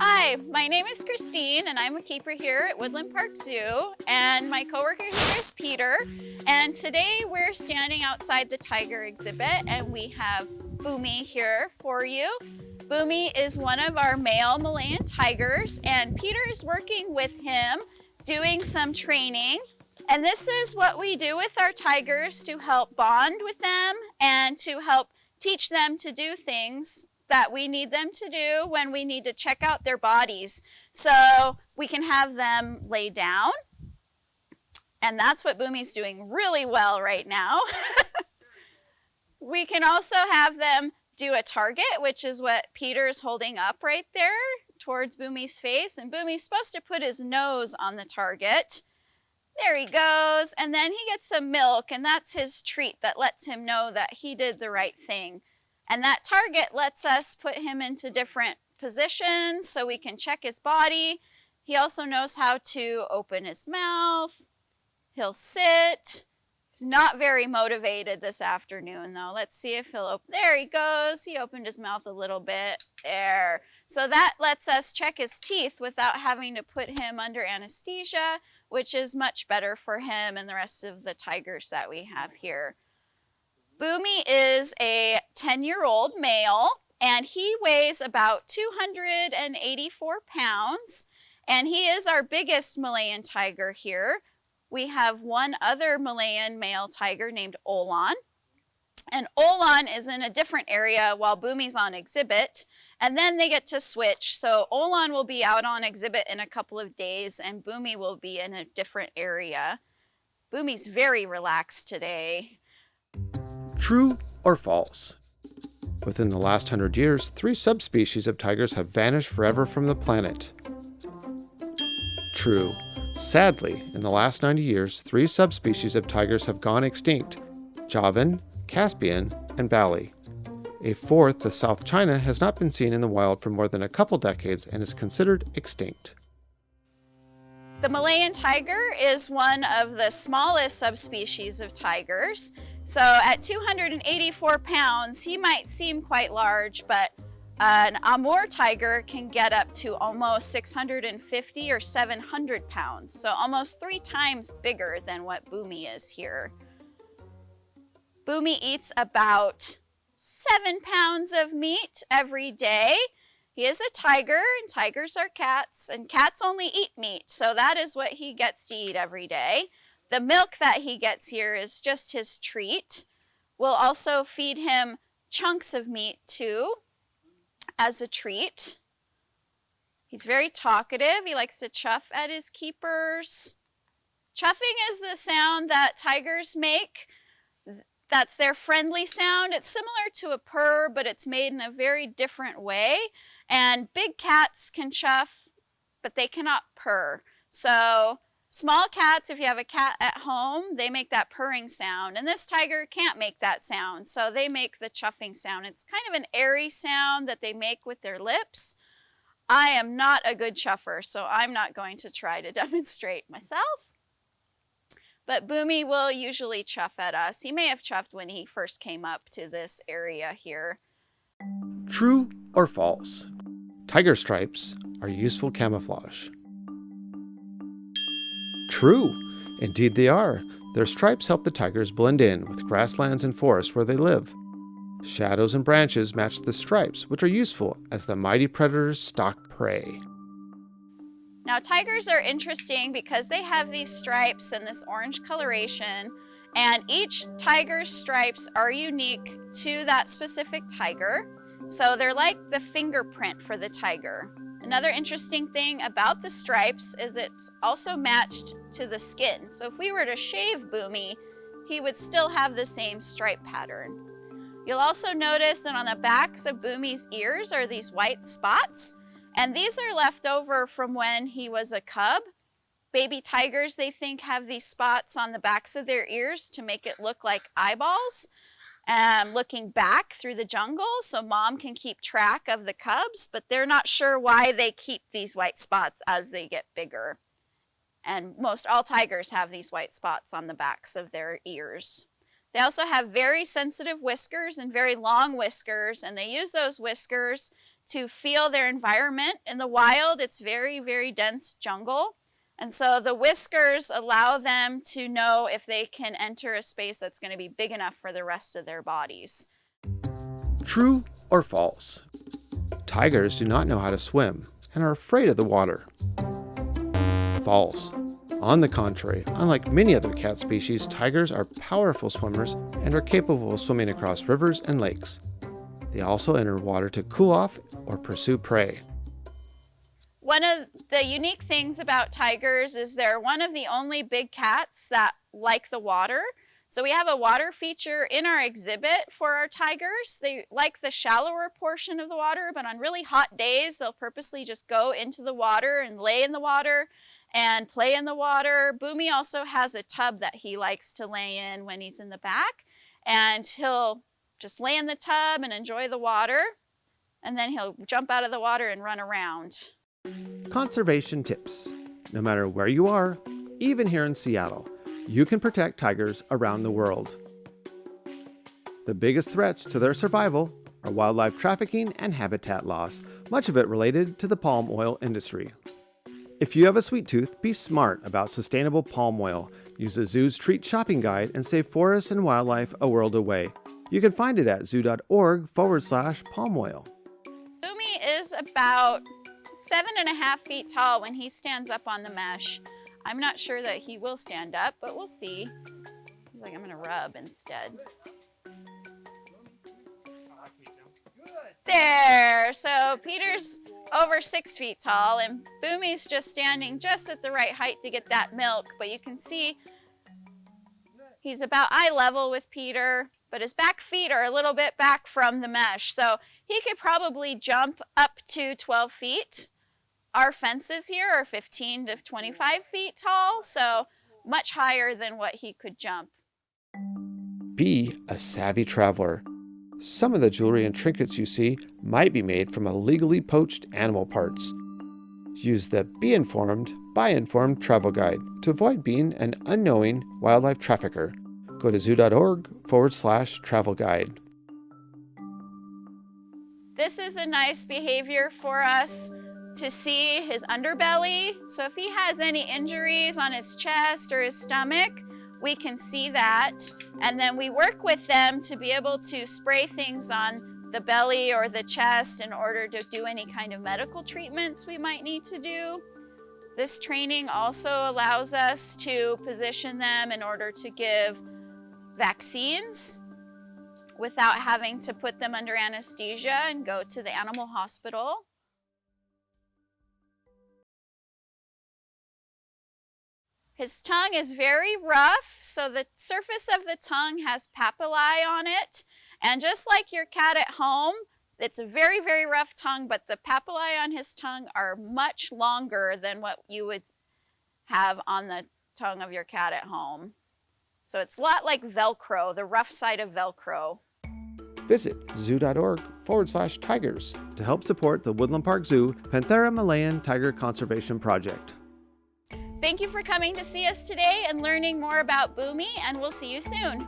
Hi, my name is Christine and I'm a keeper here at Woodland Park Zoo and my coworker here is Peter and today we're standing outside the tiger exhibit and we have Boomy here for you. Boomy is one of our male Malayan tigers and Peter is working with him doing some training and this is what we do with our tigers to help bond with them and to help teach them to do things that we need them to do when we need to check out their bodies. So we can have them lay down. And that's what Boomy's doing really well right now. we can also have them do a target, which is what Peter's holding up right there towards Boomy's face. And Boomy's supposed to put his nose on the target. There he goes. And then he gets some milk, and that's his treat that lets him know that he did the right thing. And that target lets us put him into different positions so we can check his body. He also knows how to open his mouth. He'll sit. He's not very motivated this afternoon though. Let's see if he'll open. There he goes. He opened his mouth a little bit. There. So that lets us check his teeth without having to put him under anesthesia, which is much better for him and the rest of the tigers that we have here. Boomy is a 10-year-old male, and he weighs about 284 pounds, and he is our biggest Malayan tiger here. We have one other Malayan male tiger named Olan, and Olan is in a different area while Boomy's on exhibit, and then they get to switch. So Olan will be out on exhibit in a couple of days, and Boomy will be in a different area. Boomy's very relaxed today. True or false? Within the last hundred years, three subspecies of tigers have vanished forever from the planet. True. Sadly, in the last 90 years, three subspecies of tigers have gone extinct Javan, Caspian, and Bali. A fourth, the South China, has not been seen in the wild for more than a couple decades and is considered extinct. The Malayan tiger is one of the smallest subspecies of tigers. So at 284 pounds, he might seem quite large, but uh, an Amur tiger can get up to almost 650 or 700 pounds. So almost three times bigger than what Boomy is here. Boomy eats about seven pounds of meat every day. He is a tiger, and tigers are cats, and cats only eat meat, so that is what he gets to eat every day. The milk that he gets here is just his treat. We'll also feed him chunks of meat too as a treat. He's very talkative. He likes to chuff at his keepers. Chuffing is the sound that tigers make. That's their friendly sound. It's similar to a purr, but it's made in a very different way. And big cats can chuff, but they cannot purr. So small cats, if you have a cat at home, they make that purring sound. And this tiger can't make that sound, so they make the chuffing sound. It's kind of an airy sound that they make with their lips. I am not a good chuffer, so I'm not going to try to demonstrate myself. But Boomy will usually chuff at us. He may have chuffed when he first came up to this area here. True or false? Tiger stripes are useful camouflage. True. Indeed they are. Their stripes help the tigers blend in with grasslands and forests where they live. Shadows and branches match the stripes, which are useful as the mighty predators stalk prey. Now tigers are interesting because they have these stripes and this orange coloration and each tiger's stripes are unique to that specific tiger. So they're like the fingerprint for the tiger. Another interesting thing about the stripes is it's also matched to the skin. So if we were to shave Boomy, he would still have the same stripe pattern. You'll also notice that on the backs of Boomy's ears are these white spots. And these are left over from when he was a cub. Baby tigers, they think, have these spots on the backs of their ears to make it look like eyeballs um, looking back through the jungle so mom can keep track of the cubs, but they're not sure why they keep these white spots as they get bigger. And most all tigers have these white spots on the backs of their ears. They also have very sensitive whiskers and very long whiskers, and they use those whiskers to feel their environment. In the wild, it's very, very dense jungle. And so the whiskers allow them to know if they can enter a space that's going to be big enough for the rest of their bodies. True or false? Tigers do not know how to swim and are afraid of the water. False. On the contrary, unlike many other cat species, tigers are powerful swimmers and are capable of swimming across rivers and lakes. They also enter water to cool off or pursue prey. One of the unique things about tigers is they're one of the only big cats that like the water. So we have a water feature in our exhibit for our tigers. They like the shallower portion of the water, but on really hot days, they'll purposely just go into the water and lay in the water and play in the water. Boomy also has a tub that he likes to lay in when he's in the back. And he'll just lay in the tub and enjoy the water. And then he'll jump out of the water and run around. Conservation tips. No matter where you are, even here in Seattle, you can protect tigers around the world. The biggest threats to their survival are wildlife trafficking and habitat loss, much of it related to the palm oil industry. If you have a sweet tooth, be smart about sustainable palm oil. Use the zoo's treat shopping guide and save forests and wildlife a world away. You can find it at zoo.org forward slash palm oil. Boomy is about seven and a half feet tall when he stands up on the mesh. I'm not sure that he will stand up, but we'll see. He's like, I'm gonna rub instead. There, so Peter's over six feet tall and Boomy's just standing just at the right height to get that milk, but you can see he's about eye level with Peter, but his back feet are a little bit back from the mesh. So he could probably jump up to 12 feet. Our fences here are 15 to 25 feet tall, so much higher than what he could jump. Be a savvy traveler. Some of the jewelry and trinkets you see might be made from illegally poached animal parts. Use the Be Informed, Buy Informed travel guide to avoid being an unknowing wildlife trafficker. Go to zoo.org forward slash travel guide. This is a nice behavior for us to see his underbelly. So if he has any injuries on his chest or his stomach, we can see that. And then we work with them to be able to spray things on the belly or the chest in order to do any kind of medical treatments we might need to do. This training also allows us to position them in order to give vaccines without having to put them under anesthesia and go to the animal hospital. His tongue is very rough, so the surface of the tongue has papillae on it. And just like your cat at home, it's a very, very rough tongue, but the papillae on his tongue are much longer than what you would have on the tongue of your cat at home. So it's a lot like Velcro, the rough side of Velcro. Visit zoo.org forward slash tigers to help support the Woodland Park Zoo Panthera malayan Tiger Conservation Project. Thank you for coming to see us today and learning more about Boomy, and we'll see you soon.